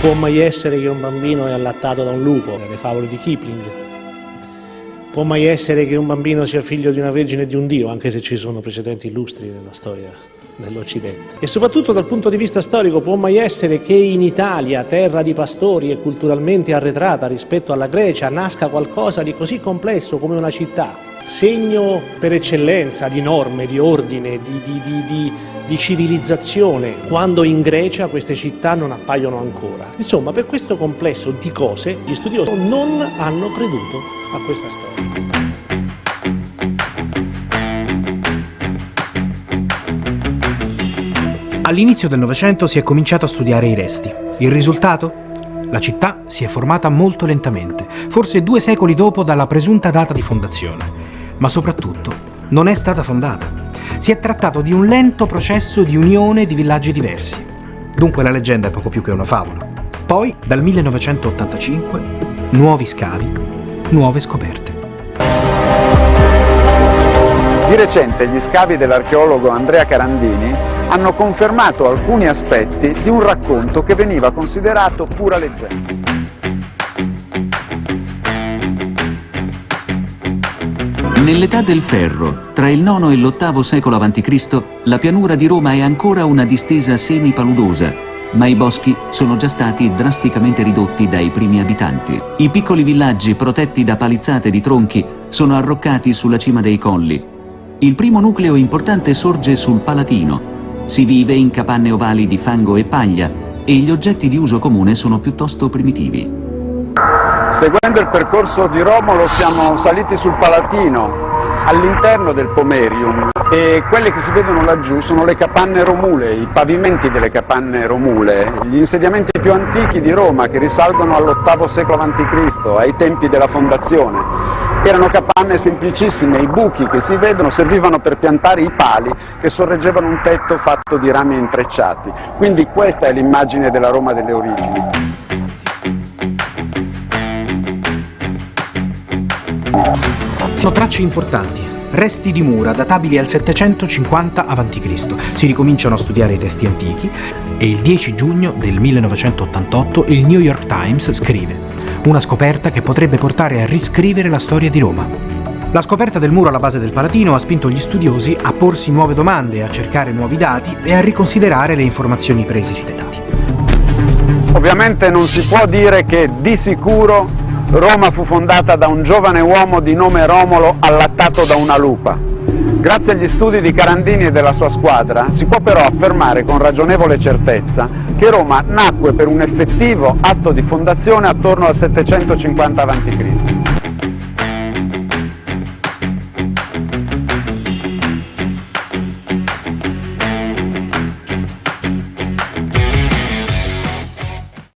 Può mai essere che un bambino è allattato da un lupo, le favole di Kipling. Può mai essere che un bambino sia figlio di una vergine e di un dio, anche se ci sono precedenti illustri nella storia dell'Occidente. E soprattutto dal punto di vista storico può mai essere che in Italia, terra di pastori e culturalmente arretrata rispetto alla Grecia, nasca qualcosa di così complesso come una città, segno per eccellenza di norme, di ordine, di, di, di, di, civilizzazione, quando in Grecia queste città non appaiono ancora. Insomma, per questo complesso di cose, gli studiosi non hanno creduto a questa storia. All'inizio del Novecento si è cominciato a studiare i resti. Il risultato? La città si è formata molto lentamente, forse due secoli dopo dalla presunta data di fondazione. Ma soprattutto, non è stata fondata. Si è trattato di un lento processo di unione di villaggi diversi. Dunque la leggenda è poco più che una favola. Poi, dal 1985, nuovi scavi, nuove scoperte. Di recente gli scavi dell'archeologo Andrea Carandini hanno confermato alcuni aspetti di un racconto che veniva considerato pura leggenda. Nell'età del ferro, tra il IX e l'VIII secolo a.C., la pianura di Roma è ancora una distesa semi-paludosa, ma i boschi sono già stati drasticamente ridotti dai primi abitanti. I piccoli villaggi protetti da palizzate di tronchi sono arroccati sulla cima dei colli. Il primo nucleo importante sorge sul Palatino, si vive in capanne ovali di fango e paglia e gli oggetti di uso comune sono piuttosto primitivi. Seguendo il percorso di Romolo siamo saliti sul Palatino, all'interno del Pomerium e quelle che si vedono laggiù sono le capanne romule, i pavimenti delle capanne romule, gli insediamenti più antichi di Roma che risalgono all'VIII secolo a.C., ai tempi della fondazione. Erano capanne semplicissime, i buchi che si vedono servivano per piantare i pali che sorreggevano un tetto fatto di rami intrecciati. Quindi questa è l'immagine della Roma delle origini. Sono tracce importanti, resti di mura databili al 750 a.C. Si ricominciano a studiare i testi antichi e il 10 giugno del 1988 il New York Times scrive una scoperta che potrebbe portare a riscrivere la storia di Roma. La scoperta del muro alla base del Palatino ha spinto gli studiosi a porsi nuove domande, a cercare nuovi dati e a riconsiderare le informazioni preesistenti. Ovviamente non si può dire che di sicuro Roma fu fondata da un giovane uomo di nome Romolo allattato da una lupa. Grazie agli studi di Carandini e della sua squadra si può però affermare con ragionevole certezza che Roma nacque per un effettivo atto di fondazione attorno al 750 a.C.